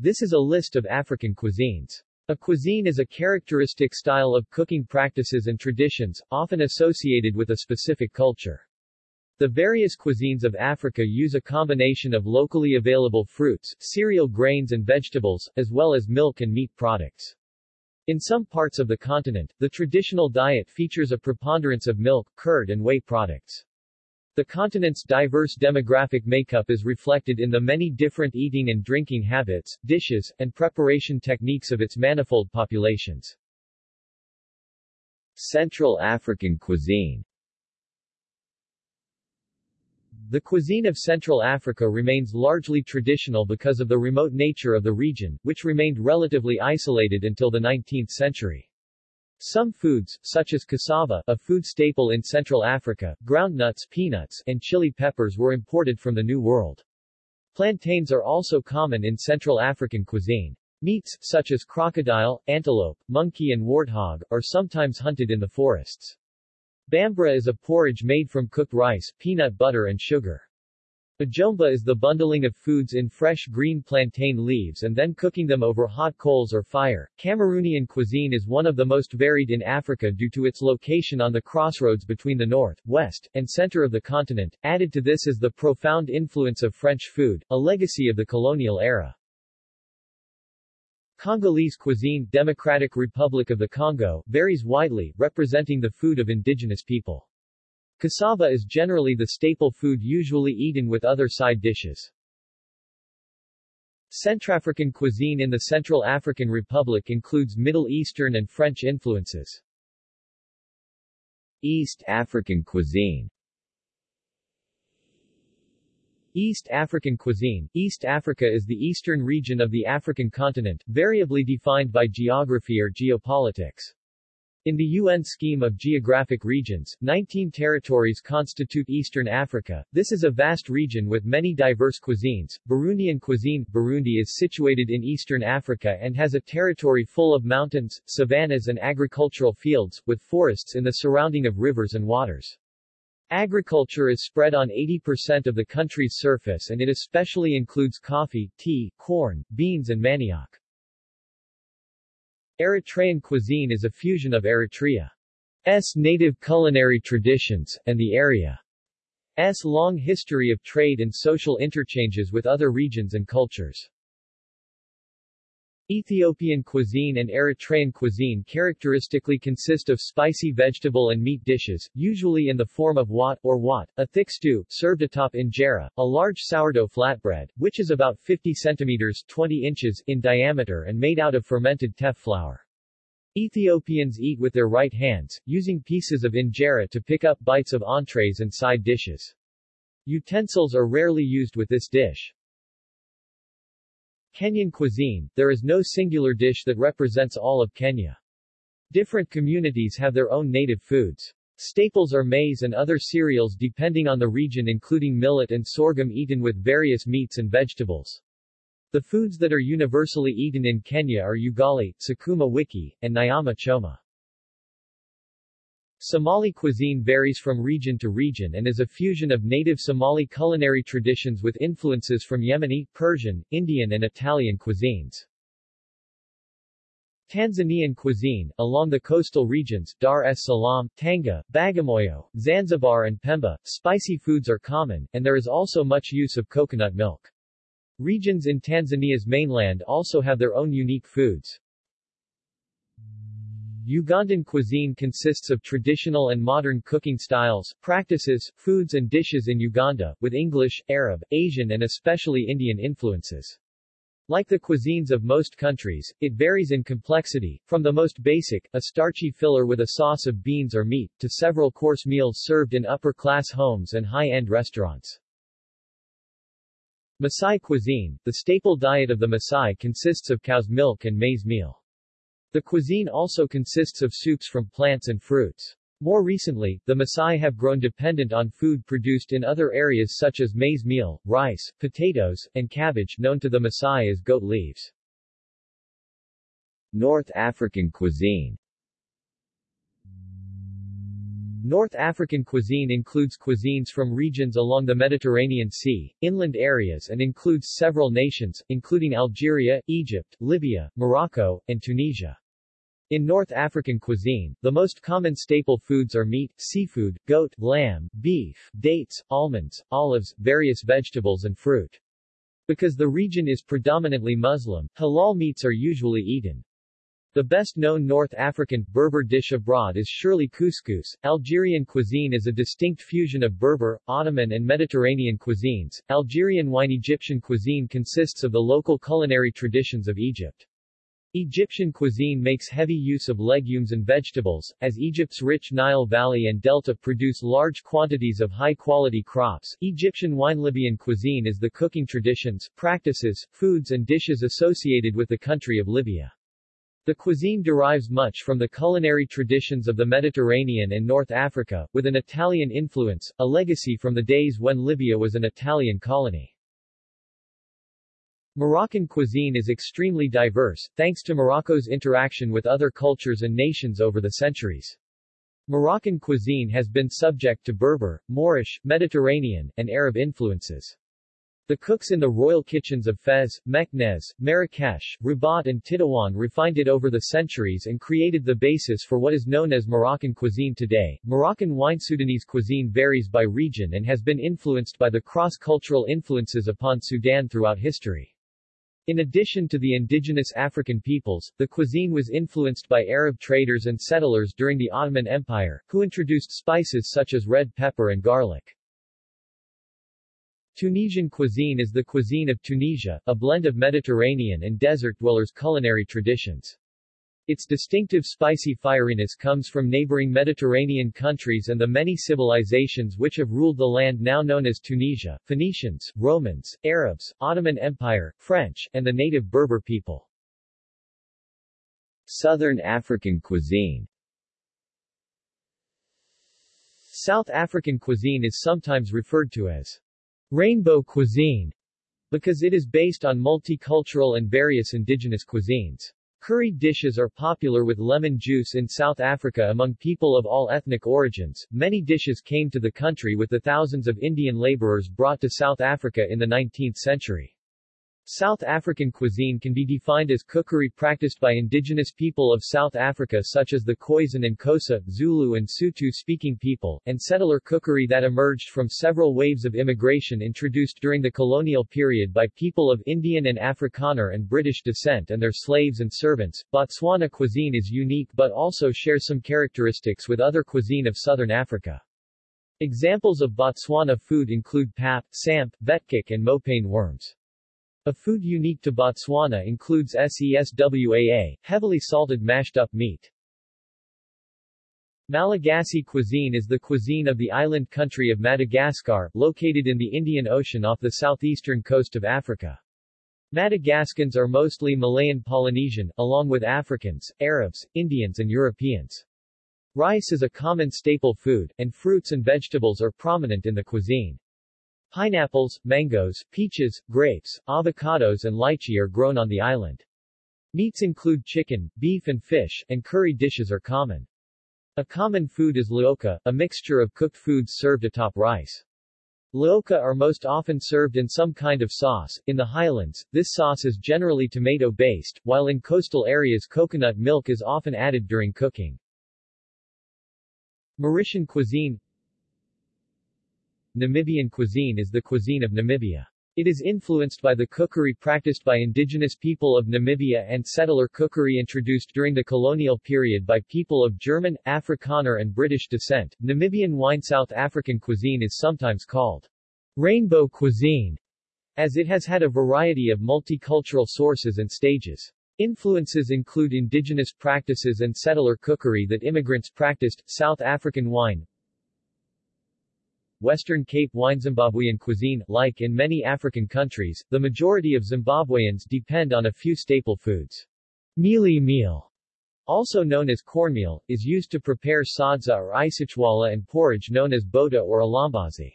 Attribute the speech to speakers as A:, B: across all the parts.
A: This is a list of African cuisines. A cuisine is a characteristic style of cooking practices and traditions, often associated with a specific culture. The various cuisines of Africa use a combination of locally available fruits, cereal grains and vegetables, as well as milk and meat products. In some parts of the continent, the traditional diet features a preponderance of milk, curd and whey products. The continent's diverse demographic makeup is reflected in the many different eating and drinking habits, dishes, and preparation techniques of its manifold populations.
B: Central African cuisine
A: the cuisine of Central Africa remains largely traditional because of the remote nature of the region, which remained relatively isolated until the 19th century. Some foods, such as cassava, a food staple in Central Africa, groundnuts, peanuts, and chili peppers were imported from the New World. Plantains are also common in Central African cuisine. Meats, such as crocodile, antelope, monkey and warthog, are sometimes hunted in the forests. Bambara is a porridge made from cooked rice, peanut butter and sugar. Bajomba is the bundling of foods in fresh green plantain leaves and then cooking them over hot coals or fire. Cameroonian cuisine is one of the most varied in Africa due to its location on the crossroads between the north, west, and center of the continent. Added to this is the profound influence of French food, a legacy of the colonial era. Congolese cuisine Democratic Republic of the Congo varies widely, representing the food of indigenous people. Cassava is generally the staple food usually eaten with other side dishes. Centrafrican cuisine in the Central African Republic includes Middle Eastern and French influences.
B: East African cuisine
A: East African cuisine East Africa is the eastern region of the African continent, variably defined by geography or geopolitics. In the UN scheme of geographic regions, 19 territories constitute Eastern Africa. This is a vast region with many diverse cuisines. Burundian cuisine Burundi is situated in Eastern Africa and has a territory full of mountains, savannas and agricultural fields, with forests in the surrounding of rivers and waters. Agriculture is spread on 80% of the country's surface and it especially includes coffee, tea, corn, beans and manioc. Eritrean cuisine is a fusion of Eritrea's native culinary traditions, and the area's long history of trade and social interchanges with other regions and cultures. Ethiopian cuisine and Eritrean cuisine characteristically consist of spicy vegetable and meat dishes, usually in the form of wat, or wat, a thick stew, served atop injera, a large sourdough flatbread, which is about 50 centimeters 20 inches in diameter and made out of fermented teff flour. Ethiopians eat with their right hands, using pieces of injera to pick up bites of entrees and side dishes. Utensils are rarely used with this dish. Kenyan cuisine, there is no singular dish that represents all of Kenya. Different communities have their own native foods. Staples are maize and other cereals depending on the region including millet and sorghum eaten with various meats and vegetables. The foods that are universally eaten in Kenya are ugali, sukuma wiki, and nyama choma. Somali cuisine varies from region to region and is a fusion of native Somali culinary traditions with influences from Yemeni, Persian, Indian and Italian cuisines. Tanzanian cuisine, along the coastal regions, Dar es Salaam, Tanga, Bagamoyo, Zanzibar and Pemba, spicy foods are common, and there is also much use of coconut milk. Regions in Tanzania's mainland also have their own unique foods. Ugandan cuisine consists of traditional and modern cooking styles, practices, foods and dishes in Uganda, with English, Arab, Asian and especially Indian influences. Like the cuisines of most countries, it varies in complexity, from the most basic, a starchy filler with a sauce of beans or meat, to several course meals served in upper-class homes and high-end restaurants. Maasai cuisine, the staple diet of the Maasai consists of cow's milk and maize meal. The cuisine also consists of soups from plants and fruits. More recently, the Maasai have grown dependent on food produced in other areas such as maize meal, rice, potatoes, and cabbage known to the Maasai as goat leaves.
B: North African cuisine
A: North African cuisine includes cuisines from regions along the Mediterranean Sea, inland areas and includes several nations, including Algeria, Egypt, Libya, Morocco, and Tunisia. In North African cuisine, the most common staple foods are meat, seafood, goat, lamb, beef, dates, almonds, olives, various vegetables and fruit. Because the region is predominantly Muslim, halal meats are usually eaten. The best-known North African, Berber dish abroad is surely couscous. Algerian cuisine is a distinct fusion of Berber, Ottoman and Mediterranean cuisines. Algerian wine Egyptian cuisine consists of the local culinary traditions of Egypt. Egyptian cuisine makes heavy use of legumes and vegetables, as Egypt's rich Nile Valley and Delta produce large quantities of high-quality crops. Egyptian wine Libyan cuisine is the cooking traditions, practices, foods and dishes associated with the country of Libya. The cuisine derives much from the culinary traditions of the Mediterranean and North Africa, with an Italian influence, a legacy from the days when Libya was an Italian colony. Moroccan cuisine is extremely diverse, thanks to Morocco's interaction with other cultures and nations over the centuries. Moroccan cuisine has been subject to Berber, Moorish, Mediterranean, and Arab influences. The cooks in the royal kitchens of Fez, Meknès, Marrakesh, Rabat and Tétouan refined it over the centuries and created the basis for what is known as Moroccan cuisine today. Moroccan wine Sudanese cuisine varies by region and has been influenced by the cross-cultural influences upon Sudan throughout history. In addition to the indigenous African peoples, the cuisine was influenced by Arab traders and settlers during the Ottoman Empire, who introduced spices such as red pepper and garlic. Tunisian cuisine is the cuisine of Tunisia, a blend of Mediterranean and desert dwellers' culinary traditions. Its distinctive spicy fieriness comes from neighboring Mediterranean countries and the many civilizations which have ruled the land now known as Tunisia, Phoenicians, Romans, Arabs, Ottoman Empire, French, and the native Berber people.
B: Southern African cuisine
A: South African cuisine is sometimes referred to as Rainbow cuisine because it is based on multicultural and various indigenous cuisines. Curry dishes are popular with lemon juice in South Africa among people of all ethnic origins. Many dishes came to the country with the thousands of Indian laborers brought to South Africa in the 19th century. South African cuisine can be defined as cookery practiced by indigenous people of South Africa such as the Khoisan and Xhosa, Zulu and Sotho-speaking people, and settler cookery that emerged from several waves of immigration introduced during the colonial period by people of Indian and Afrikaner and British descent and their slaves and servants. Botswana cuisine is unique but also shares some characteristics with other cuisine of southern Africa. Examples of Botswana food include pap, samp, vetkoek and mopane worms. A food unique to Botswana includes seswaa, heavily salted mashed-up meat. Malagasy cuisine is the cuisine of the island country of Madagascar, located in the Indian Ocean off the southeastern coast of Africa. Madagascans are mostly Malayo-Polynesian, along with Africans, Arabs, Indians and Europeans. Rice is a common staple food, and fruits and vegetables are prominent in the cuisine. Pineapples, mangoes, peaches, grapes, avocados and lychee are grown on the island. Meats include chicken, beef and fish, and curry dishes are common. A common food is laoka, a mixture of cooked foods served atop rice. Laoka are most often served in some kind of sauce. In the highlands, this sauce is generally tomato-based, while in coastal areas coconut milk is often added during cooking. Mauritian cuisine Namibian cuisine is the cuisine of Namibia. It is influenced by the cookery practiced by indigenous people of Namibia and settler cookery introduced during the colonial period by people of German, Afrikaner and British descent. Namibian wine South African cuisine is sometimes called rainbow cuisine, as it has had a variety of multicultural sources and stages. Influences include indigenous practices and settler cookery that immigrants practiced, South African wine, Western Cape wine Zimbabwean cuisine, like in many African countries, the majority of Zimbabweans depend on a few staple foods. Mealie meal, also known as cornmeal, is used to prepare sadza or isitshwala and porridge known as bota or alambazi.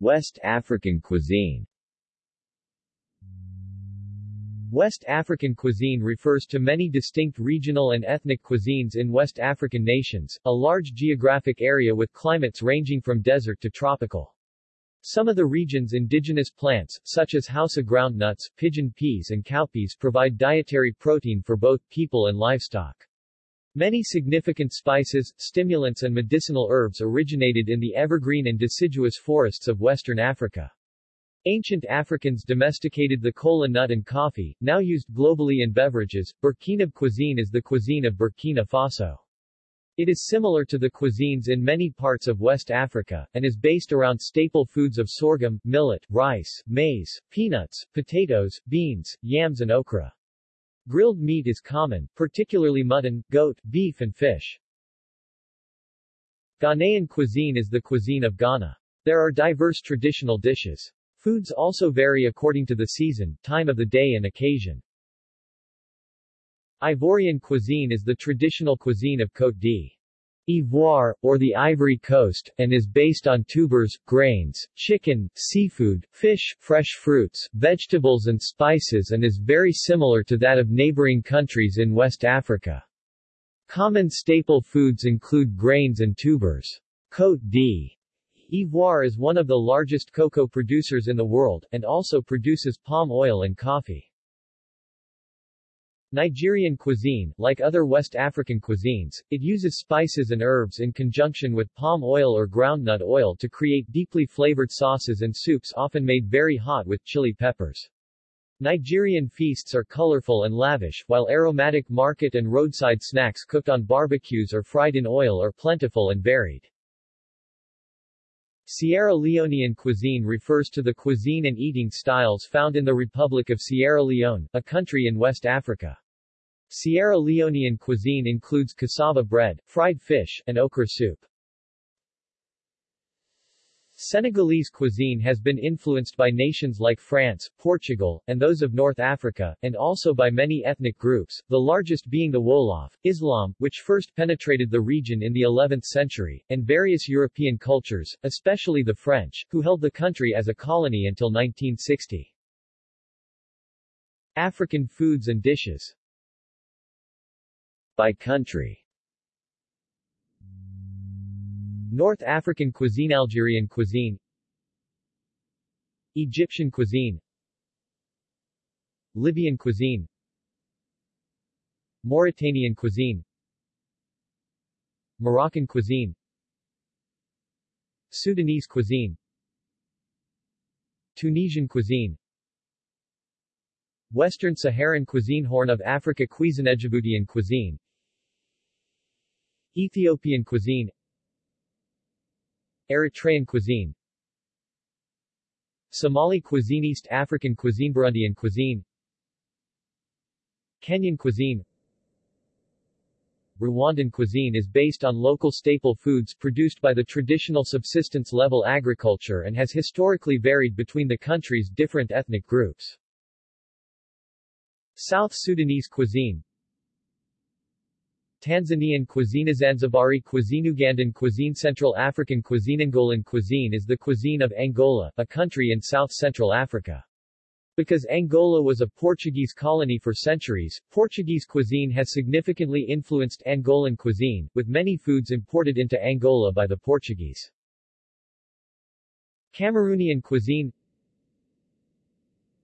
B: West African cuisine
A: West African cuisine refers to many distinct regional and ethnic cuisines in West African nations, a large geographic area with climates ranging from desert to tropical. Some of the region's indigenous plants, such as Hausa groundnuts, pigeon peas and cowpeas provide dietary protein for both people and livestock. Many significant spices, stimulants and medicinal herbs originated in the evergreen and deciduous forests of western Africa. Ancient Africans domesticated the kola nut and coffee, now used globally in beverages. Burkina cuisine is the cuisine of Burkina Faso. It is similar to the cuisines in many parts of West Africa, and is based around staple foods of sorghum, millet, rice, maize, peanuts, potatoes, beans, yams and okra. Grilled meat is common, particularly mutton, goat, beef and fish. Ghanaian cuisine is the cuisine of Ghana. There are diverse traditional dishes. Foods also vary according to the season, time of the day and occasion. Ivorian cuisine is the traditional cuisine of Côte d'Ivoire, or the Ivory Coast, and is based on tubers, grains, chicken, seafood, fish, fresh fruits, vegetables and spices and is very similar to that of neighboring countries in West Africa. Common staple foods include grains and tubers. Côte. Ivoire is one of the largest cocoa producers in the world, and also produces palm oil and coffee. Nigerian cuisine, like other West African cuisines, it uses spices and herbs in conjunction with palm oil or groundnut oil to create deeply flavored sauces and soups often made very hot with chili peppers. Nigerian feasts are colorful and lavish, while aromatic market and roadside snacks cooked on barbecues or fried in oil are plentiful and varied. Sierra Leonean cuisine refers to the cuisine and eating styles found in the Republic of Sierra Leone, a country in West Africa. Sierra Leonean cuisine includes cassava bread, fried fish, and okra soup. Senegalese cuisine has been influenced by nations like France, Portugal, and those of North Africa, and also by many ethnic groups, the largest being the Wolof, Islam, which first penetrated the region in the 11th century, and various European cultures, especially the French, who held the country as a colony until 1960. African foods and dishes
B: By country
A: North African cuisine Algerian cuisine Egyptian cuisine Libyan cuisine Mauritanian cuisine Moroccan cuisine Sudanese cuisine Tunisian cuisine Western Saharan cuisine Horn of Africa cuisine Djiboutian cuisine Ethiopian cuisine Eritrean cuisine. Somali cuisine East African cuisine Burundian cuisine. Kenyan cuisine. Rwandan cuisine is based on local staple foods produced by the traditional subsistence-level agriculture and has historically varied between the country's different ethnic groups. South Sudanese cuisine Tanzanian cuisine Zanzibari cuisine Ugandan cuisine Central African cuisine Angolan cuisine is the cuisine of Angola, a country in south-central Africa. Because Angola was a Portuguese colony for centuries, Portuguese cuisine has significantly influenced Angolan cuisine, with many foods imported into Angola by the Portuguese. Cameroonian cuisine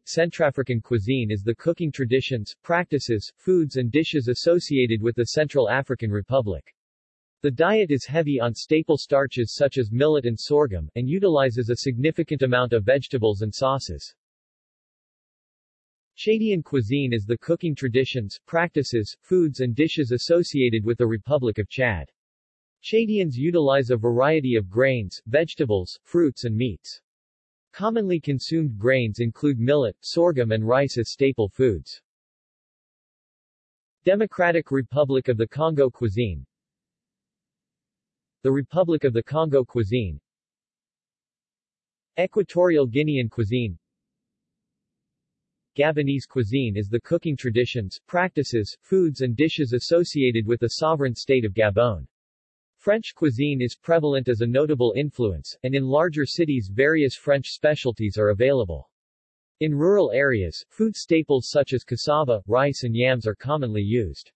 A: Centrafrican cuisine is the cooking traditions, practices, foods and dishes associated with the Central African Republic. The diet is heavy on staple starches such as millet and sorghum, and utilizes a significant amount of vegetables and sauces. Chadian cuisine is the cooking traditions, practices, foods and dishes associated with the Republic of Chad. Chadians utilize a variety of grains, vegetables, fruits and meats. Commonly consumed grains include millet, sorghum and rice as staple foods. Democratic Republic of the Congo cuisine The Republic of the Congo cuisine Equatorial Guinean cuisine Gabonese cuisine is the cooking traditions, practices, foods and dishes associated with the sovereign state of Gabon. French cuisine is prevalent as a notable influence, and in larger cities various French specialties are available. In rural areas, food staples such as cassava, rice and yams are commonly used.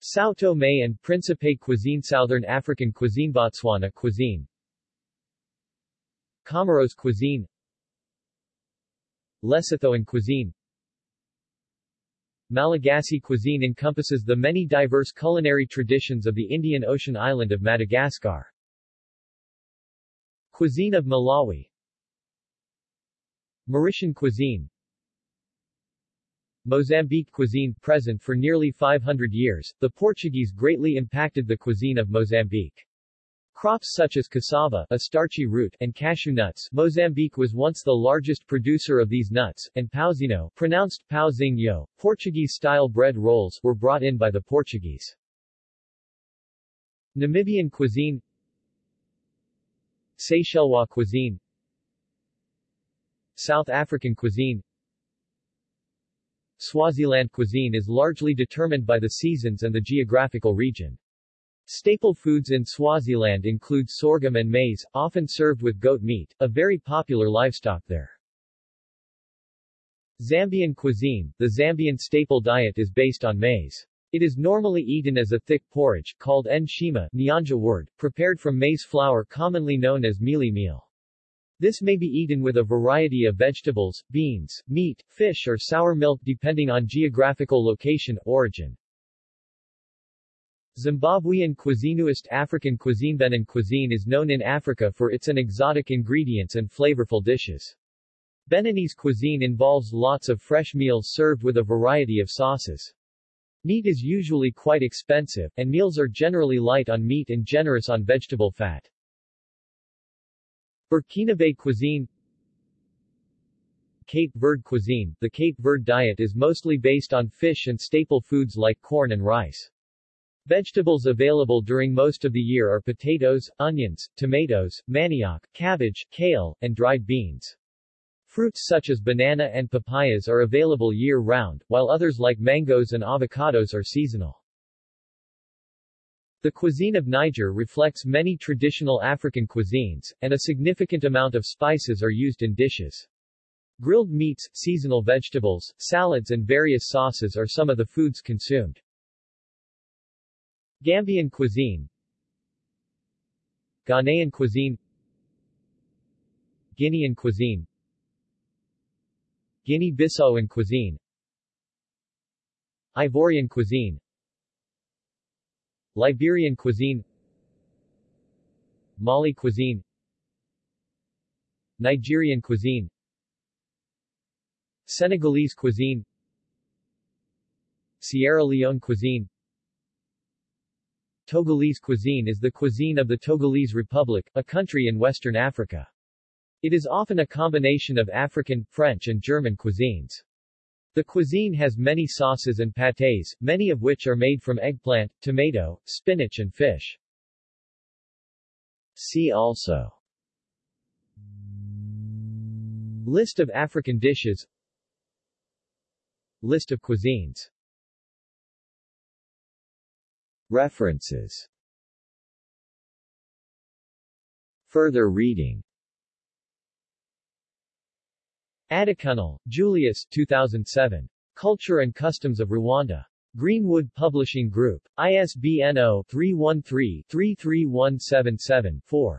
A: Sao Tome and Principe cuisine Southern African cuisine Botswana cuisine Comoros cuisine Lesothoan cuisine Malagasy cuisine encompasses the many diverse culinary traditions of the Indian Ocean island of Madagascar. Cuisine of Malawi Mauritian cuisine Mozambique cuisine present for nearly 500 years, the Portuguese greatly impacted the cuisine of Mozambique. Crops such as cassava, a starchy root, and cashew nuts Mozambique was once the largest producer of these nuts, and pauzino pronounced pauzinho, Portuguese-style bread rolls were brought in by the Portuguese. Namibian cuisine Seychellois cuisine South African cuisine Swaziland cuisine is largely determined by the seasons and the geographical region. Staple foods in Swaziland include sorghum and maize, often served with goat meat, a very popular livestock there. Zambian cuisine, the Zambian staple diet is based on maize. It is normally eaten as a thick porridge, called nshima, Nyanja word, prepared from maize flour commonly known as mealie meal. This may be eaten with a variety of vegetables, beans, meat, fish or sour milk depending on geographical location, origin. Zimbabwean cuisine East African cuisine Benin cuisine is known in Africa for its an exotic ingredients and flavorful dishes. Beninese cuisine involves lots of fresh meals served with a variety of sauces. Meat is usually quite expensive, and meals are generally light on meat and generous on vegetable fat. Burkinabe cuisine Cape Verde cuisine The Cape Verde diet is mostly based on fish and staple foods like corn and rice. Vegetables available during most of the year are potatoes, onions, tomatoes, manioc, cabbage, kale, and dried beans. Fruits such as banana and papayas are available year-round, while others like mangoes and avocados are seasonal. The cuisine of Niger reflects many traditional African cuisines, and a significant amount of spices are used in dishes. Grilled meats, seasonal vegetables, salads and various sauces are some of the foods consumed. Gambian cuisine. Ghanaian cuisine. Guinean cuisine. Guinea-Bissauan cuisine. Ivorian cuisine. Liberian cuisine. Mali cuisine. Nigerian cuisine. Senegalese cuisine. Sierra Leone cuisine Togolese cuisine is the cuisine of the Togolese Republic, a country in Western Africa. It is often a combination of African, French and German cuisines. The cuisine has many sauces and pâtés, many of which are made from eggplant, tomato, spinach and fish. See also List of African dishes List of cuisines References Further reading Adekunle, Julius 2007. Culture and Customs of Rwanda. Greenwood Publishing Group. ISBN 0-313-33177-4.